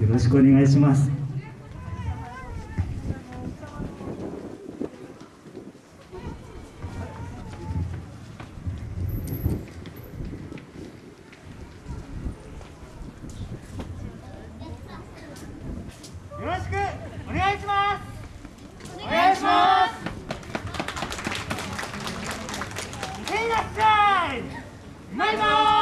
よろしくお願いします。よろしくお願いします。お願いします。いってらっしゃい。うまいぞ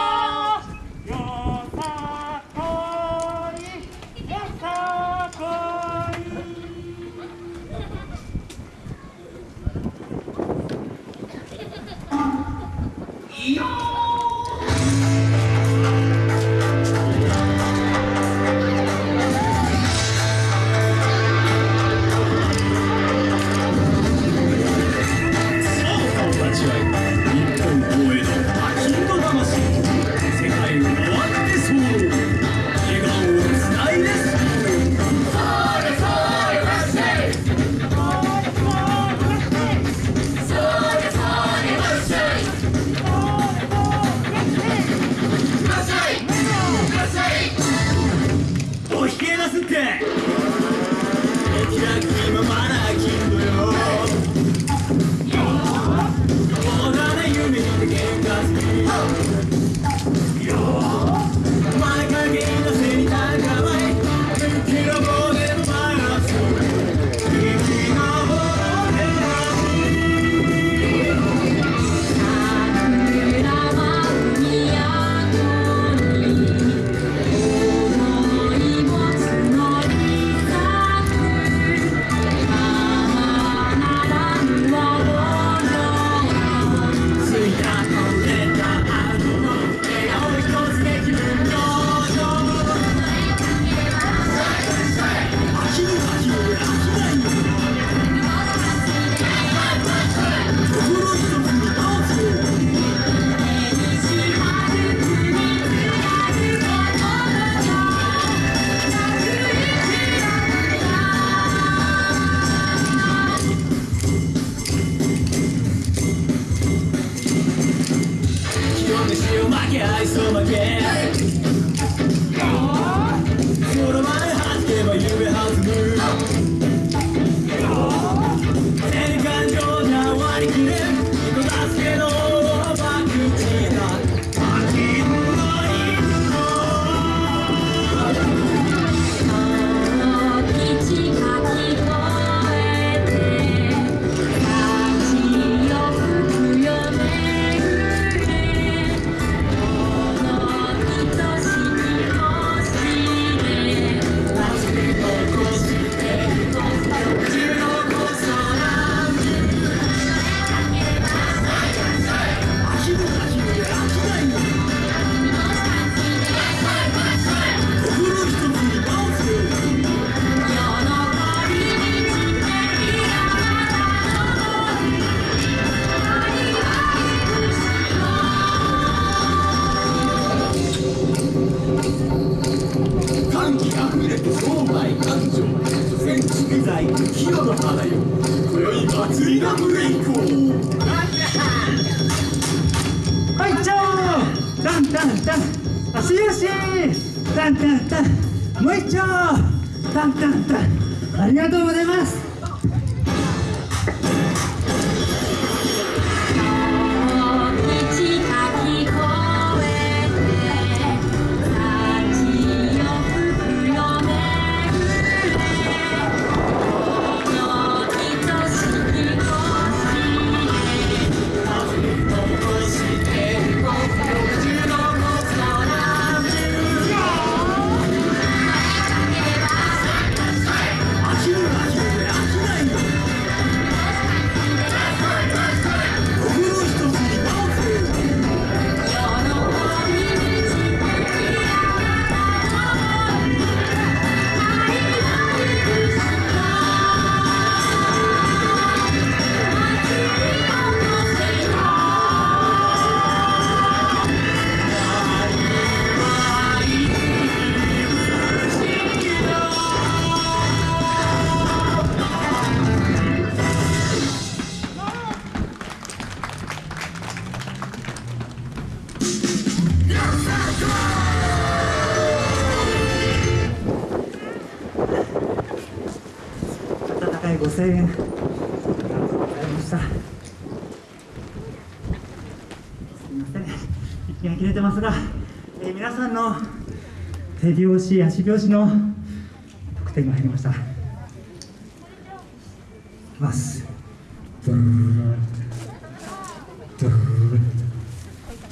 愛想負け。その前弾けば夢弾む歓喜あふれて商売繁盛所詮蓄財清の花よ今宵祭りがブレイクをはいちょーダンダンダン。足よし。ダンダンダン。もう一丁。ダンダンダン。ありがとうございます。円ありがとうございました。すみません。息が切れてますが、えー、皆さんの手拍子足拍子の得点が入りました。いきます。ちょ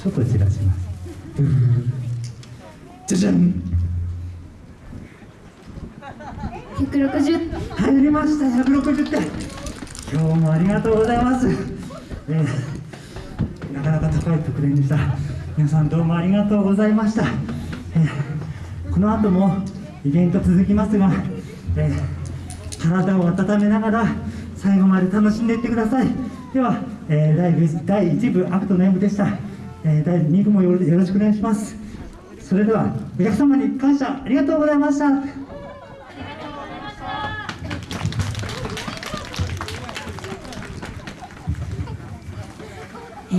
っと散らします。じゃじゃん。160入りました160点。今日もありがとうございます、えーなかなか高い得点でした。皆さんどうもありがとうございました、えーこの後もイベント続きますが、えー体を温めながら最後まで楽しんでいってください。では、えー第1第1部アクトの M でした、えー第2部もよろしくお願いします。それではお客様に感謝ありがとうございました。